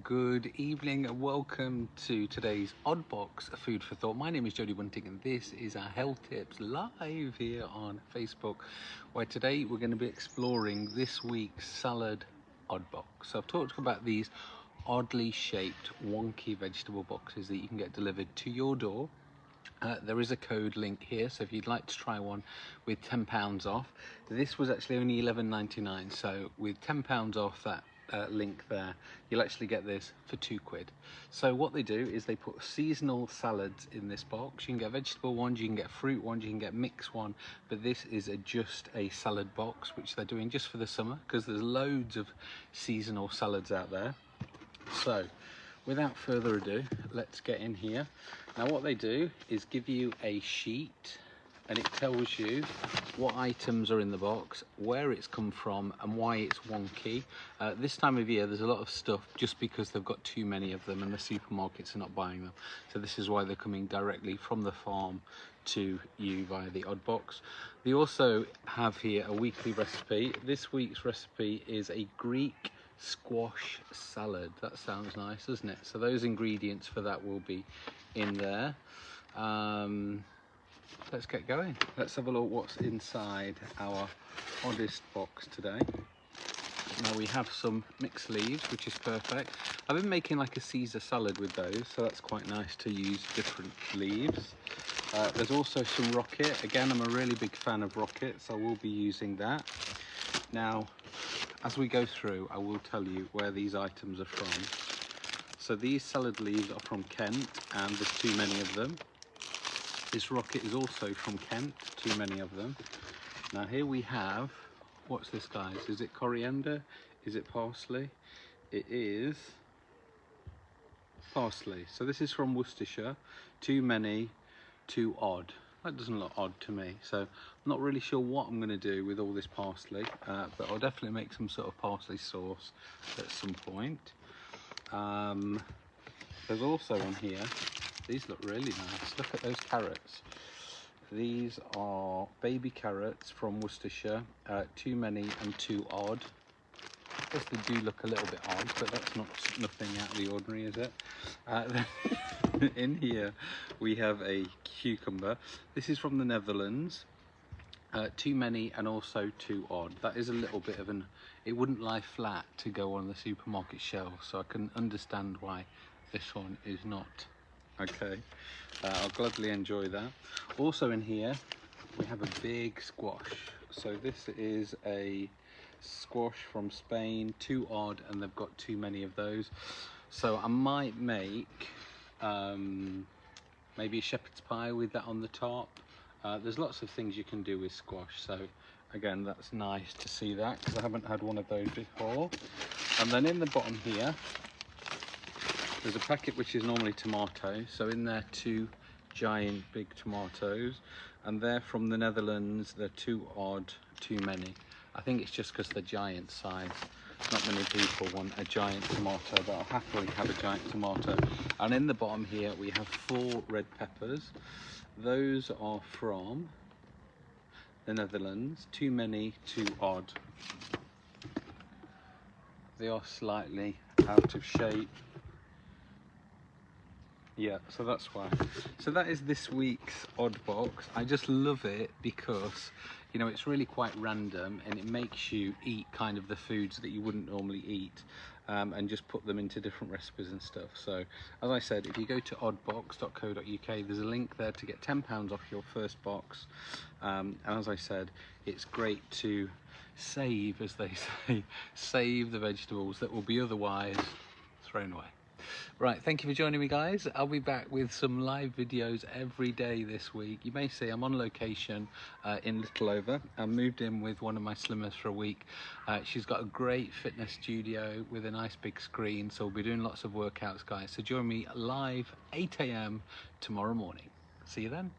Good evening and welcome to today's Oddbox Food for Thought. My name is Jody Bunting and this is our Health Tips live here on Facebook where today we're going to be exploring this week's salad Oddbox. So I've talked about these oddly shaped wonky vegetable boxes that you can get delivered to your door uh, there is a code link here, so if you'd like to try one with £10 off, this was actually only $11.99, so with £10 off that uh, link there, you'll actually get this for two quid. So what they do is they put seasonal salads in this box. You can get vegetable ones, you can get fruit ones, you can get mixed one, but this is a, just a salad box, which they're doing just for the summer, because there's loads of seasonal salads out there. So without further ado, let's get in here. Now what they do is give you a sheet and it tells you what items are in the box, where it's come from and why it's wonky. Uh, this time of year there's a lot of stuff just because they've got too many of them and the supermarkets are not buying them. So this is why they're coming directly from the farm to you via the odd box. They also have here a weekly recipe. This week's recipe is a Greek squash salad. That sounds nice, doesn't it? So those ingredients for that will be in there. Um, let's get going. Let's have a look what's inside our oddest box today. Now we have some mixed leaves, which is perfect. I've been making like a Caesar salad with those, so that's quite nice to use different leaves. Uh, there's also some rocket. Again, I'm a really big fan of rocket, so I will be using that. Now, as we go through, I will tell you where these items are from. So these salad leaves are from Kent, and there's too many of them. This rocket is also from Kent, too many of them. Now here we have, what's this guys? Is it coriander? Is it parsley? It is parsley. So this is from Worcestershire, too many, too odd. That doesn't look odd to me. So I'm not really sure what I'm going to do with all this parsley, uh, but I'll definitely make some sort of parsley sauce at some point. Um, there's also on here, these look really nice. Look at those carrots. These are baby carrots from Worcestershire, uh, too many and too odd. Guess they do look a little bit odd, but that's not nothing out of the ordinary, is it? Uh, in here we have a cucumber. This is from the Netherlands. Uh, too many and also too odd. That is a little bit of an, it wouldn't lie flat to go on the supermarket shelf, so I can understand why this one is not. Okay, uh, I'll gladly enjoy that. Also in here, we have a big squash. So this is a squash from Spain, too odd, and they've got too many of those. So I might make um, maybe a shepherd's pie with that on the top. Uh, there's lots of things you can do with squash, so again, that's nice to see that because I haven't had one of those before. And then in the bottom here, there's a packet which is normally tomatoes. So in there, two giant big tomatoes, and they're from the Netherlands. They're too odd, too many. I think it's just because they're giant size. Not many people want a giant tomato, but I'll happily have a giant tomato. And in the bottom here, we have four red peppers. Those are from the Netherlands. Too many, too odd. They are slightly out of shape. Yeah, so that's why. So that is this week's odd box. I just love it because you know it's really quite random and it makes you eat kind of the foods that you wouldn't normally eat um, and just put them into different recipes and stuff. So as I said, if you go to oddbox.co.uk, there's a link there to get £10 off your first box. Um, and as I said, it's great to save, as they say, save the vegetables that will be otherwise thrown away. Right, thank you for joining me guys. I'll be back with some live videos every day this week. You may see I'm on location uh, in Littleover. I moved in with one of my slimmers for a week. Uh, she's got a great fitness studio with a nice big screen, so we'll be doing lots of workouts guys. So join me live 8am tomorrow morning. See you then.